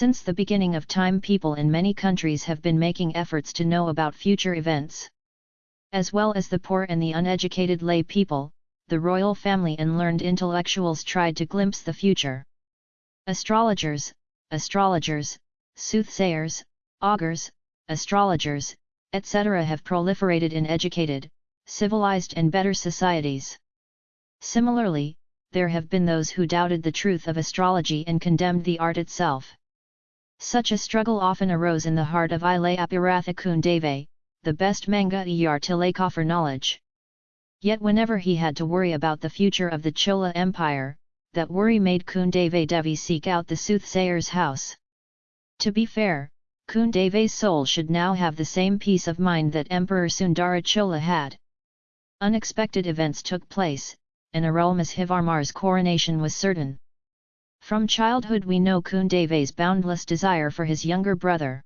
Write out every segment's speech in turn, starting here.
Since the beginning of time people in many countries have been making efforts to know about future events. As well as the poor and the uneducated lay people, the royal family and learned intellectuals tried to glimpse the future. Astrologers, astrologers, soothsayers, augurs, astrologers, etc. have proliferated in educated, civilized and better societies. Similarly, there have been those who doubted the truth of astrology and condemned the art itself. Such a struggle often arose in the heart of Ile Apiratha Kundave, the best manga er Tilaka for knowledge. Yet whenever he had to worry about the future of the Chola Empire, that worry made Kundave Devi seek out the soothsayer's house. To be fair, Kundave's soul should now have the same peace of mind that Emperor Sundara Chola had. Unexpected events took place, and Arulmozhivarmar's coronation was certain. From childhood we know Kundave's boundless desire for his younger brother.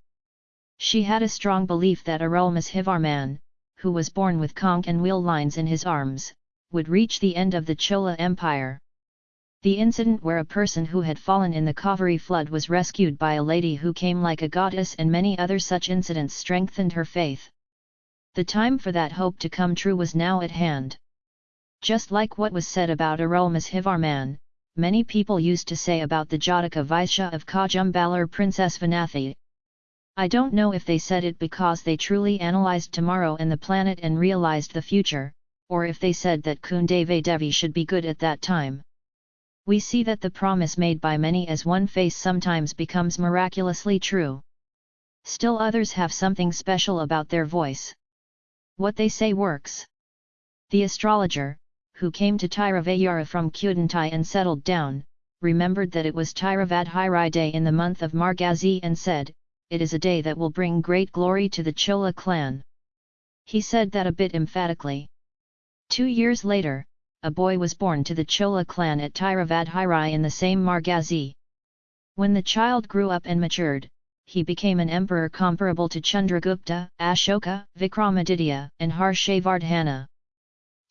She had a strong belief that Arulmozhivarman, who was born with conch and wheel lines in his arms, would reach the end of the Chola Empire. The incident where a person who had fallen in the Kaveri flood was rescued by a lady who came like a goddess and many other such incidents strengthened her faith. The time for that hope to come true was now at hand. Just like what was said about Arulmozhivarman, many people used to say about the Jataka Vaishya of Kajumbalar Princess Vanathi. I don't know if they said it because they truly analyzed tomorrow and the planet and realized the future, or if they said that Kundave Devi should be good at that time. We see that the promise made by many as one face sometimes becomes miraculously true. Still others have something special about their voice. What they say works. The astrologer, who came to Tiravayura from Kudantai and settled down, remembered that it was Tiravadhiri day in the month of Margazi and said, it is a day that will bring great glory to the Chola clan. He said that a bit emphatically. Two years later, a boy was born to the Chola clan at Tiravadhiri in the same Margazi. When the child grew up and matured, he became an emperor comparable to Chandragupta, Ashoka, Vikramaditya, and Harshavardhana.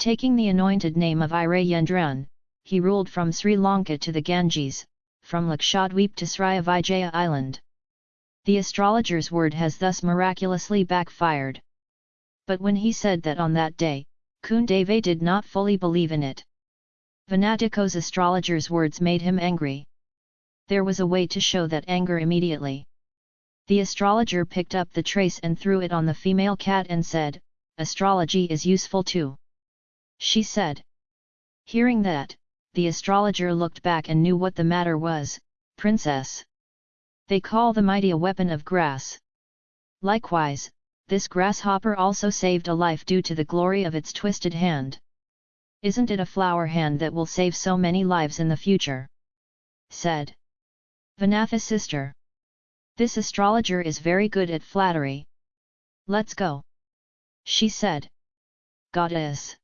Taking the anointed name of Irayendran, he ruled from Sri Lanka to the Ganges, from Lakshadweep to Srivijaya Island. The astrologer's word has thus miraculously backfired. But when he said that on that day, Kundave did not fully believe in it. Vanatiko's astrologer's words made him angry. There was a way to show that anger immediately. The astrologer picked up the trace and threw it on the female cat and said, Astrology is useful too she said. Hearing that, the astrologer looked back and knew what the matter was, princess. They call the mighty a weapon of grass. Likewise, this grasshopper also saved a life due to the glory of its twisted hand. Isn't it a flower hand that will save so many lives in the future? said Vanatha's sister. This astrologer is very good at flattery. Let's go. She said. Goddess.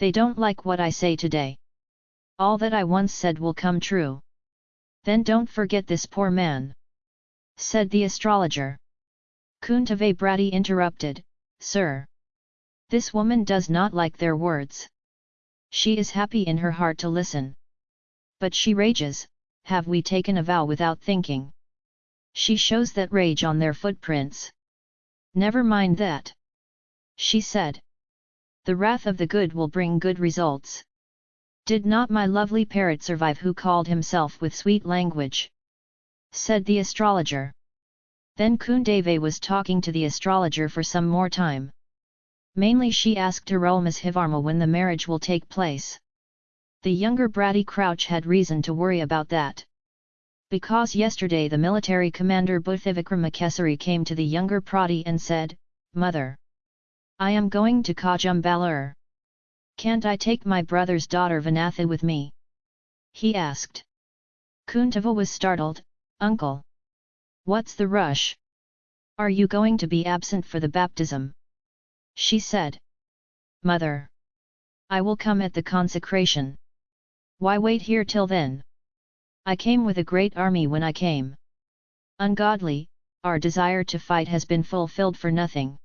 They don't like what I say today. All that I once said will come true. Then don't forget this poor man. Said the astrologer. Kundave Brati interrupted, Sir. This woman does not like their words. She is happy in her heart to listen. But she rages, have we taken a vow without thinking? She shows that rage on their footprints. Never mind that. She said. The wrath of the good will bring good results. Did not my lovely parrot survive who called himself with sweet language? Said the astrologer. Then Kundave was talking to the astrologer for some more time. Mainly she asked Arulmozhivarma when the marriage will take place. The younger Bratty Crouch had reason to worry about that. Because yesterday the military commander Buthivikramakesari came to the younger Prati and said, Mother! I am going to Kajumbalur. Can't I take my brother's daughter Vanatha with me? He asked. Kundava was startled, Uncle. What's the rush? Are you going to be absent for the baptism? She said. Mother. I will come at the consecration. Why wait here till then? I came with a great army when I came. Ungodly, our desire to fight has been fulfilled for nothing.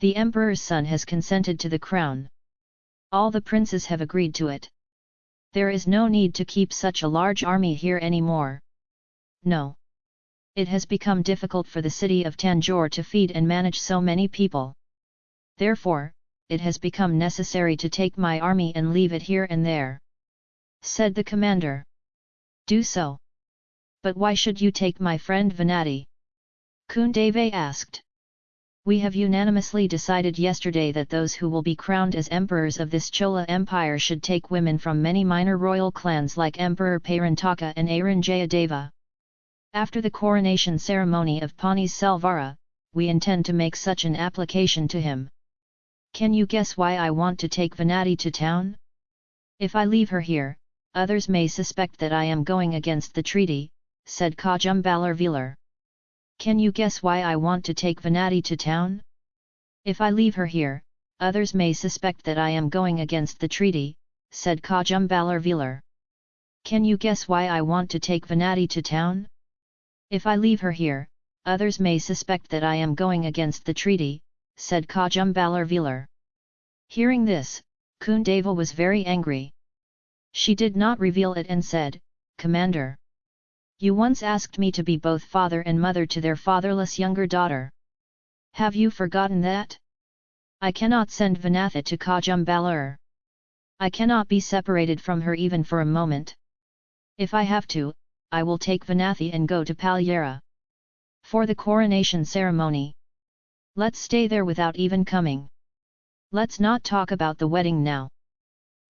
The emperor's son has consented to the crown. All the princes have agreed to it. There is no need to keep such a large army here anymore. No. It has become difficult for the city of Tanjore to feed and manage so many people. Therefore, it has become necessary to take my army and leave it here and there. Said the commander. Do so. But why should you take my friend Venati? Kundave asked. We have unanimously decided yesterday that those who will be crowned as emperors of this Chola Empire should take women from many minor royal clans like Emperor Parantaka and Aranjayadeva. After the coronation ceremony of Pani Selvara, we intend to make such an application to him. Can you guess why I want to take Venati to town? If I leave her here, others may suspect that I am going against the treaty, said Kajumbalar Velar. Can you guess why I want to take Venati to town? If I leave her here, others may suspect that I am going against the treaty, said Kajumbalar Velar. Can you guess why I want to take Venati to town? If I leave her here, others may suspect that I am going against the treaty, said Kajumbalar Velar. Hearing this, Kundava was very angry. She did not reveal it and said, Commander. You once asked me to be both father and mother to their fatherless younger daughter. Have you forgotten that? I cannot send Vanatha to Kajumbalar. I cannot be separated from her even for a moment. If I have to, I will take Vanathi and go to Palyara. For the coronation ceremony. Let's stay there without even coming. Let's not talk about the wedding now.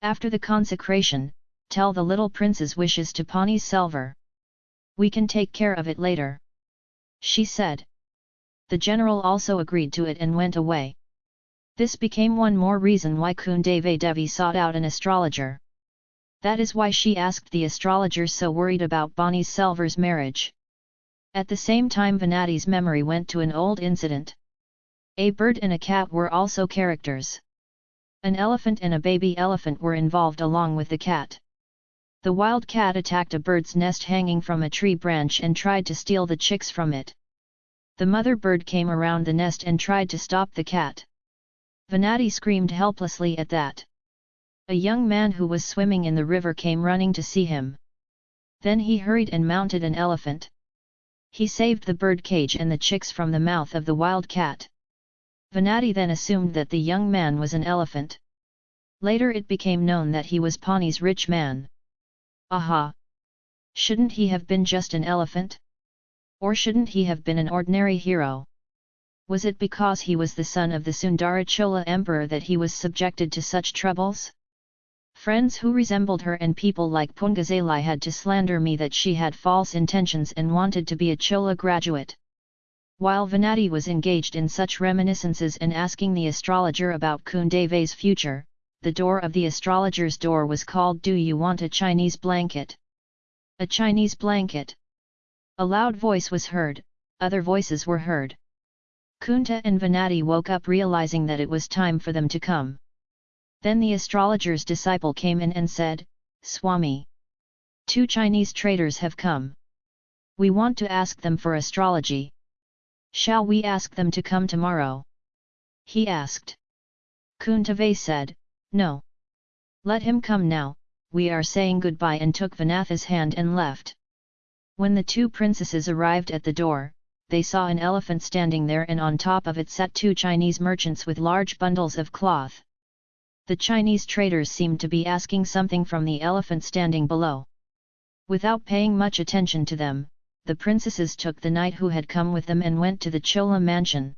After the consecration, tell the little prince's wishes to Pani Selvar. We can take care of it later. She said. The general also agreed to it and went away. This became one more reason why Kundave Devi sought out an astrologer. That is why she asked the astrologer so worried about Bonnie Selvar's marriage. At the same time Venati's memory went to an old incident. A bird and a cat were also characters. An elephant and a baby elephant were involved along with the cat. The wild cat attacked a bird's nest hanging from a tree branch and tried to steal the chicks from it. The mother bird came around the nest and tried to stop the cat. Venati screamed helplessly at that. A young man who was swimming in the river came running to see him. Then he hurried and mounted an elephant. He saved the bird cage and the chicks from the mouth of the wild cat. Venati then assumed that the young man was an elephant. Later it became known that he was Pani's rich man. Aha! Shouldn't he have been just an elephant? Or shouldn't he have been an ordinary hero? Was it because he was the son of the Sundara Chola emperor that he was subjected to such troubles? Friends who resembled her and people like Pungazalai had to slander me that she had false intentions and wanted to be a Chola graduate. While Venati was engaged in such reminiscences and asking the astrologer about Kundave's future, the door of the astrologer's door was called Do you want a Chinese blanket? A Chinese blanket. A loud voice was heard, other voices were heard. Kunta and Venati woke up realizing that it was time for them to come. Then the astrologer's disciple came in and said, Swami. Two Chinese traders have come. We want to ask them for astrology. Shall we ask them to come tomorrow? He asked. Kundave said, No. Let him come now, we are saying goodbye and took Vanatha's hand and left. When the two princesses arrived at the door, they saw an elephant standing there and on top of it sat two Chinese merchants with large bundles of cloth. The Chinese traders seemed to be asking something from the elephant standing below. Without paying much attention to them, the princesses took the knight who had come with them and went to the Chola mansion.